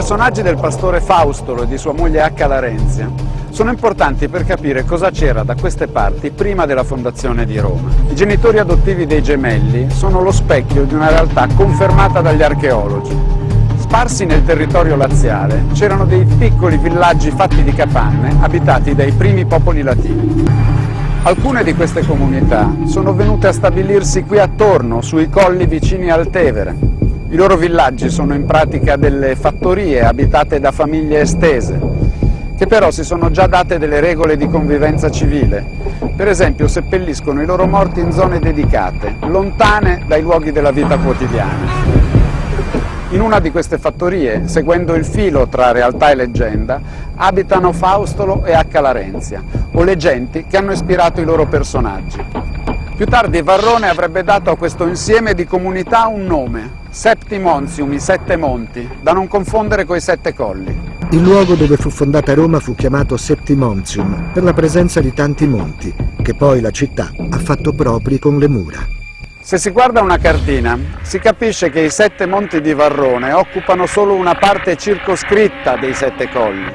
personaggi del pastore Faustolo e di sua moglie H. Larenzia sono importanti per capire cosa c'era da queste parti prima della fondazione di Roma. I genitori adottivi dei gemelli sono lo specchio di una realtà confermata dagli archeologi. Sparsi nel territorio laziale c'erano dei piccoli villaggi fatti di capanne abitati dai primi popoli latini. Alcune di queste comunità sono venute a stabilirsi qui attorno, sui colli vicini al Tevere. I loro villaggi sono in pratica delle fattorie abitate da famiglie estese, che però si sono già date delle regole di convivenza civile. Per esempio seppelliscono i loro morti in zone dedicate, lontane dai luoghi della vita quotidiana. In una di queste fattorie, seguendo il filo tra realtà e leggenda, abitano Faustolo e H. Larenzia, o le genti che hanno ispirato i loro personaggi. Più tardi Varrone avrebbe dato a questo insieme di comunità un nome, Septimontium, i sette monti, da non confondere coi sette colli. Il luogo dove fu fondata Roma fu chiamato Septimontium per la presenza di tanti monti, che poi la città ha fatto propri con le mura. Se si guarda una cartina, si capisce che i sette monti di Varrone occupano solo una parte circoscritta dei sette colli.